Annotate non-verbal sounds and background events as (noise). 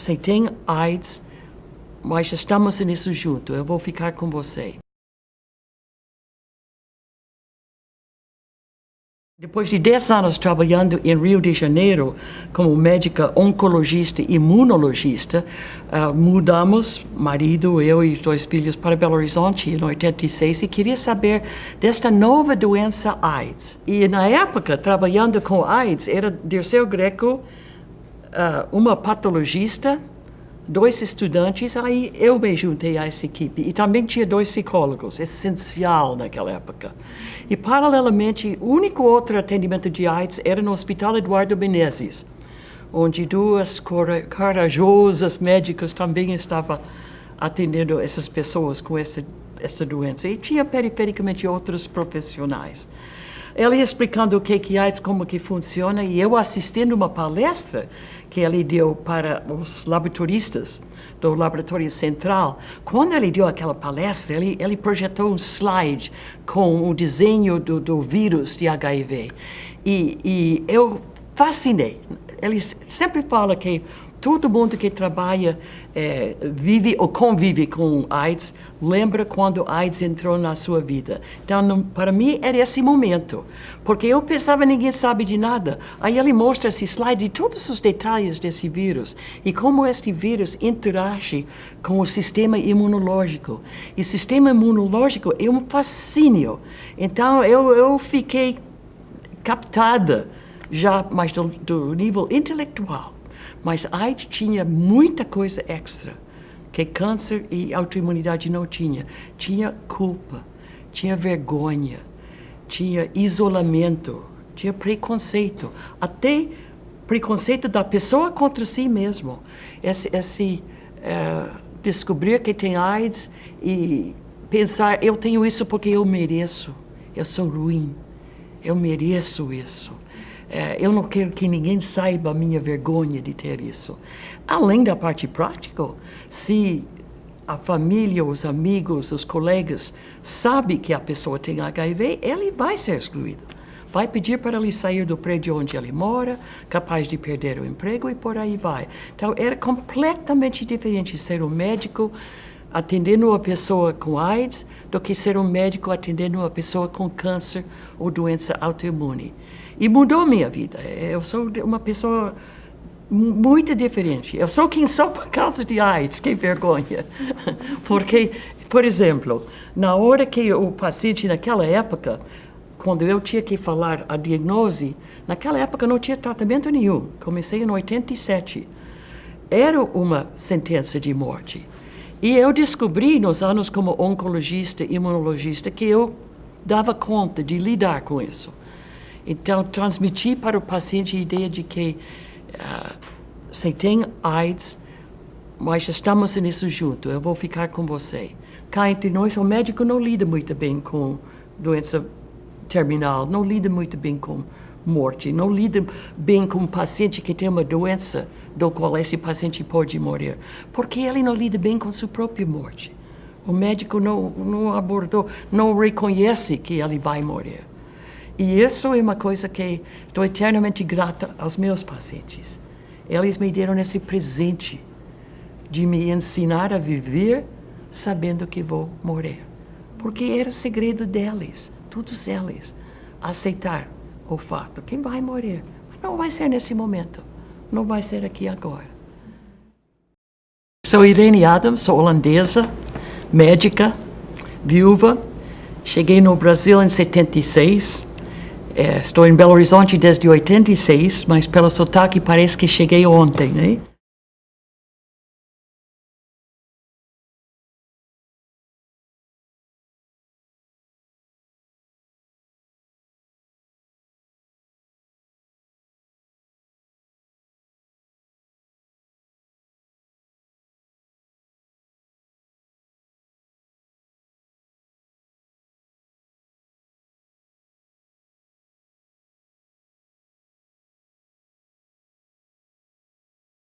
Você tem AIDS, mas estamos nisso junto. Eu vou ficar com você. Depois de 10 anos trabalhando em Rio de Janeiro como médica oncologista e imunologista, uh, mudamos, marido, eu e dois filhos, para Belo Horizonte em 86 e queria saber desta nova doença AIDS. E na época, trabalhando com AIDS, era Dirceu Greco, uh, uma patologista, dois estudantes, aí eu me juntei a essa equipe. E também tinha dois psicólogos, essencial naquela época. E, paralelamente, o único outro atendimento de AIDS era no Hospital Eduardo Menezes, onde duas corajosas médicas também estavam atendendo essas pessoas com essa, essa doença. E tinha, perifericamente, outros profissionais. Ele explicando o que é AIDS, como que funciona, e eu assistindo uma palestra que ele deu para os laboratoristas do Laboratório Central. Quando ele deu aquela palestra, ele, ele projetou um slide com o desenho do, do vírus de HIV. E, e eu fascinei. Ele sempre fala que todo mundo que trabalha, é, vive ou convive com AIDS, lembra quando AIDS entrou na sua vida. Então, não, para mim, era esse momento. Porque eu pensava, ninguém sabe de nada. Aí ele mostra esse slide de todos os detalhes desse vírus e como este vírus interage com o sistema imunológico. E o sistema imunológico é um fascínio. Então, eu, eu fiquei captada já mais do, do nível intelectual mas AIDS tinha muita coisa extra que câncer e autoimunidade não tinha. Tinha culpa, tinha vergonha, tinha isolamento, tinha preconceito, até preconceito da pessoa contra si mesmo. Esse, esse uh, descobrir que tem AIDS e pensar, eu tenho isso porque eu mereço, eu sou ruim, eu mereço isso. É, eu não quero que ninguém saiba a minha vergonha de ter isso. Além da parte prática, se a família, os amigos, os colegas sabem que a pessoa tem HIV, ele vai ser excluído. Vai pedir para ele sair do prédio onde ele mora, capaz de perder o emprego e por aí vai. Então, era completamente diferente ser um médico atendendo uma pessoa com AIDS do que ser um médico atendendo uma pessoa com câncer ou doença autoimune. E mudou minha vida. Eu sou uma pessoa muito diferente. Eu sou quem sou por causa de AIDS, que vergonha. (laughs) Porque, por exemplo, na hora que o paciente, naquela época, quando eu tinha que falar a diagnose, naquela época não tinha tratamento nenhum. Comecei em 87. Era uma sentença de morte. E eu descobri nos anos como oncologista, imunologista, que eu dava conta de lidar com isso. Então, transmitir para o paciente a ideia de que uh, você tem AIDS, mas estamos nisso junto, eu vou ficar com você. Cá entre nós, o médico não lida muito bem com doença terminal, não lida muito bem com morte, não lida bem com um paciente que tem uma doença do qual esse paciente pode morrer, porque ele não lida bem com sua própria morte. O médico não, não abordou, não reconhece que ele vai morrer. E isso é uma coisa que estou eternamente grata aos meus pacientes. Eles me deram esse presente de me ensinar a viver sabendo que vou morrer. Porque era o segredo deles, todos eles, aceitar o fato que vai morrer. Não vai ser nesse momento, não vai ser aqui agora. Sou Irene Adams, sou holandesa, médica, viúva. Cheguei no Brasil em 76 é, estou em Belo Horizonte desde 86, mas pelo sotaque parece que cheguei ontem, né?